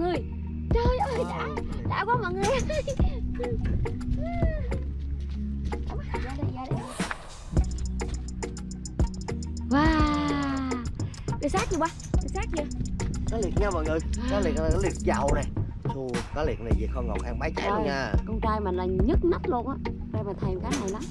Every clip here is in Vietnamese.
người. Trời ơi đã đã quá mọi người. Wow đưa sát chưa ba đưa sát chưa cá liệt nha mọi người cá liệt là cá liệt giàu nè. Xù, cá liệt này về kho ngọt ăn bái cháy luôn nha. con trai mình là nhức nách luôn á. Trai mà thèm cái này lắm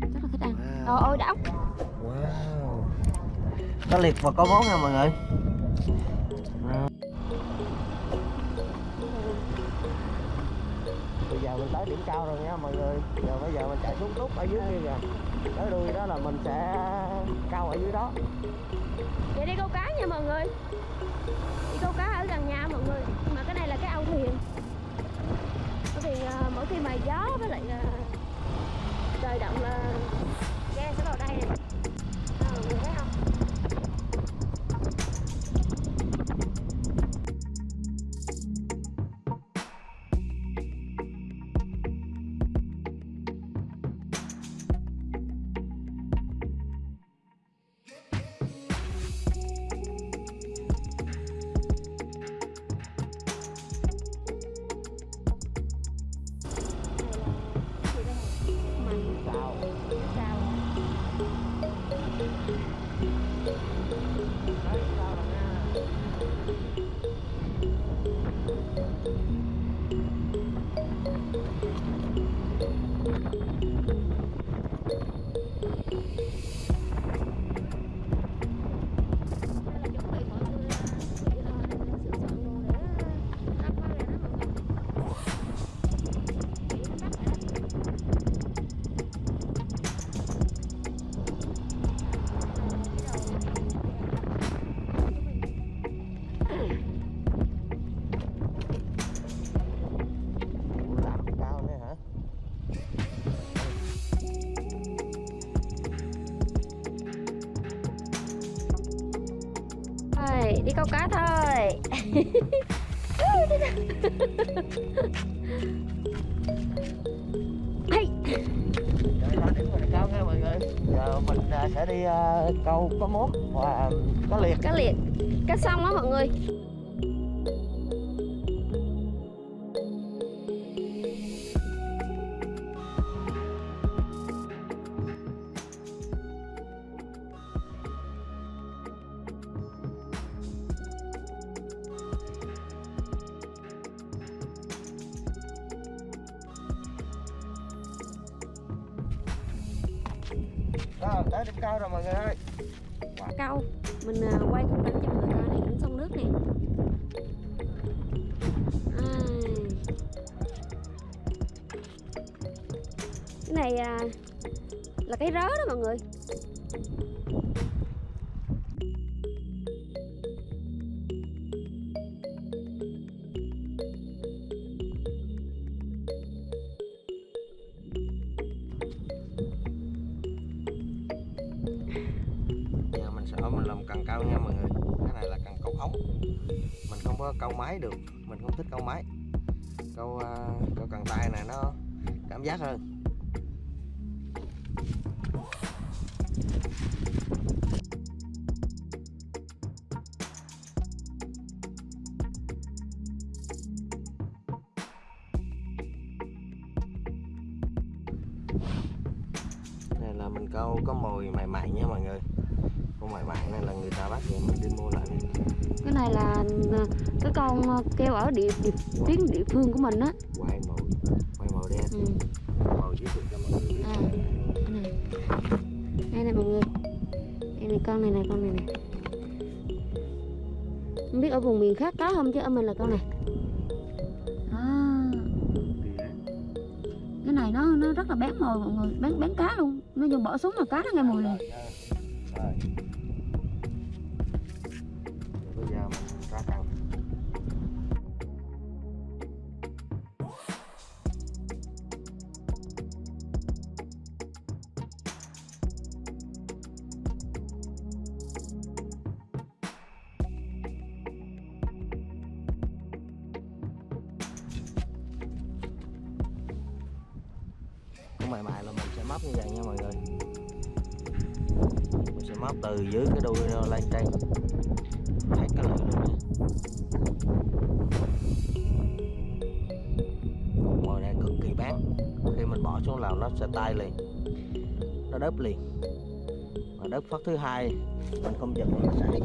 rất là thích ăn. Wow. trời ơi đã. Wow. cá liệt và có món nha mọi người mình tới điểm cao rồi nha mọi người. Giờ bây giờ mình chạy xuống túc ở dưới kia kìa. Tới đuôi đó là mình sẽ cao ở dưới đó. Vậy đi câu cá nha mọi người. Đi câu cá ở gần nhà mọi người. Mà cái này là cái âu thuyền. Bởi vì à, mỗi khi mà gió với lại đi câu cá thôi. Hey. Giờ mình à, sẽ đi à, câu có mốt và có liệt. Cá liệt. Cá sông á mọi người đó tới điểm cao rồi mọi người ơi. Câu mình à, quay cận cảnh cho mọi người coi này cảnh sông nước này, cái này à, là cái rớ đó mọi người. Mình không có câu máy được, mình không thích câu máy. Câu à, câu cần tay này nó cảm giác hơn. Là mình câu có mồi mày mày nha mọi người mày mày này là người ta bắt rồi mình đi mua lại. Cái này là à, cái con à, keo ở địa, địa tuyến địa phương của mình á. Quay mồi quay mồi đen. Ừ. mồi giới thiệu cho mọi người. Biết à, cái này đây này mọi người. Đây này con này này con này này không biết ở vùng miền khác có không chứ ở mình là con này. À, cái này nó nó rất là bén mồi mọi người bén bén cá luôn. Nó dùng bỏ xuống là cá nó nghe mùi liền Con mày mày là mình sẽ móc như vậy nha mọi người. Mình sẽ móc từ dưới cái đuôi lên trên thấy cái lưỡi luôn nha. Mồi này cực kỳ bán, khi mình bỏ xuống lào nó sẽ tay liền. Nó đớp liền. Mà đớp phát thứ hai mình không giật nó sẽ hết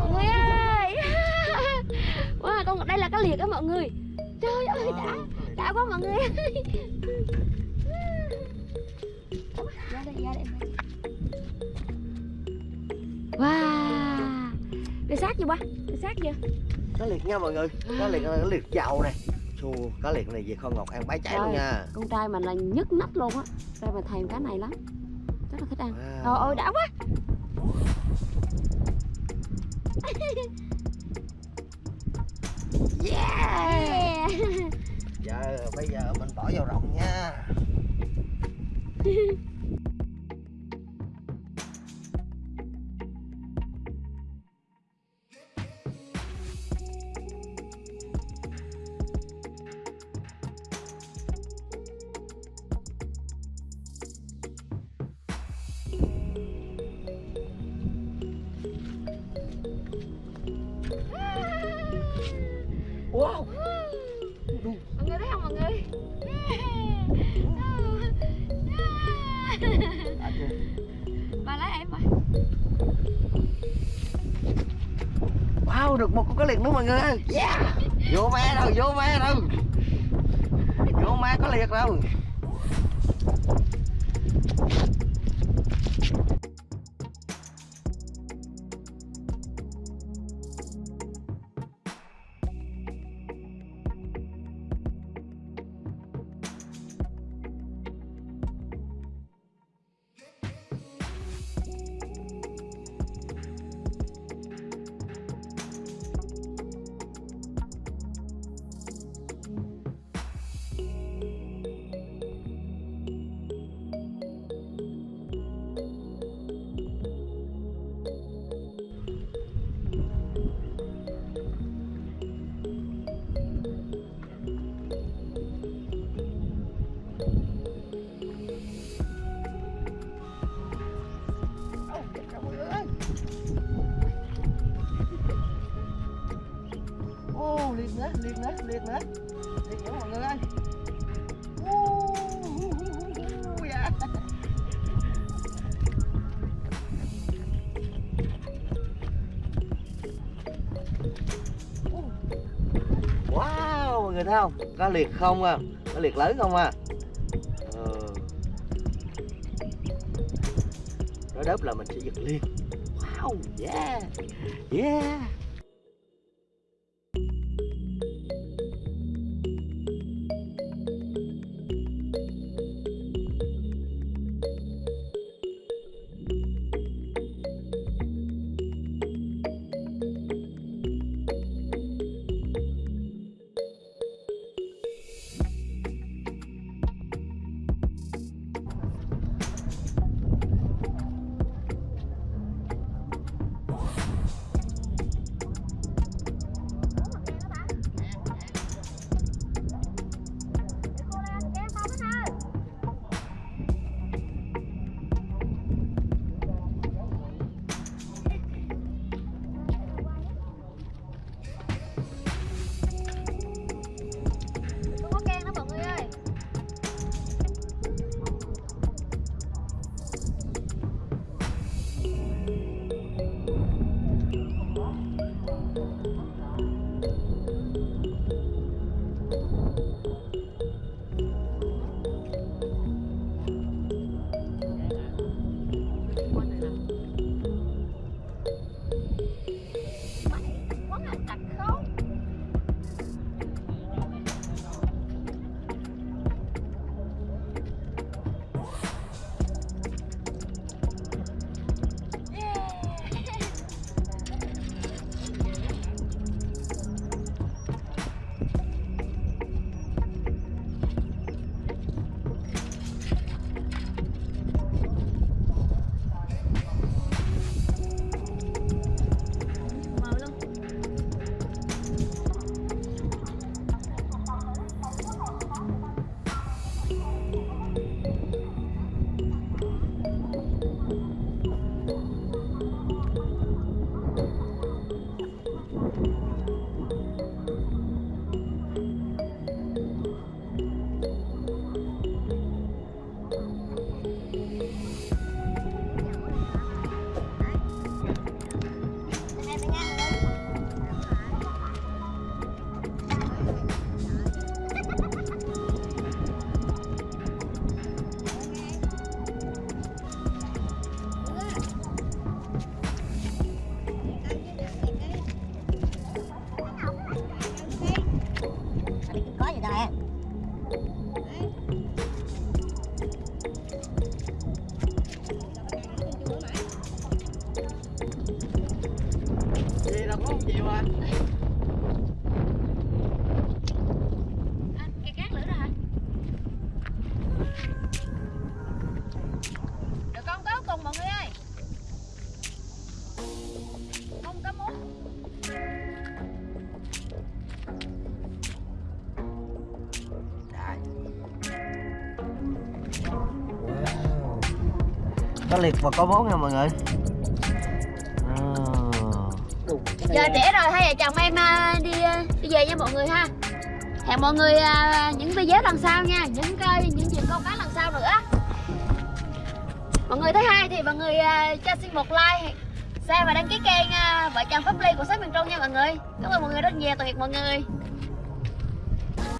Mọi người ơi. Wow, con đây là cá liệt đó mọi người. Trời ơi đã đã quá mọi người ơi. Ra đây, ra đây. Wow. Để sát chưa ba? Để sát chưa? cá liệt nha mọi người cá liệt là cá liệt giàu nè Chù, cá liệt này về kho ngọt ăn bái cháy luôn nha Con trai mình là nhức nách luôn á. Trai mình thèm cá này lắm. Rất là thích ăn. Wow. Trời ơi đã quá. Yeah Yeah. giờ bây giờ mình bỏ vào rộng nha bà lấy em mà wow được một con cá liệt nữa mọi người ơi. Yeah. Vô me đâu vô me đâu. Vô me có liệt Đâu, liệt nữa, liệt của mọi người ơi Wow, mọi người thấy không? Có liệt không à? Có liệt lớn không à? Ờ. Nó đớp là mình sẽ giật liền Wow, yeah Yeah liệt và có vốn nha mọi người. À. Giờ là- trễ rồi hai vợ chồng em à, đi à, đi về nha mọi người ha. Hẹn mọi người à, những video lần sau nha những những chuyện câu cá lần sau nữa. Mọi người thấy hay thì mọi người cho xin một like share và đăng ký kênh vợ chồng pháp ly của shop miền trung nha mọi người. Cảm ơn mọi người rất nhiều tạm biệt mọi người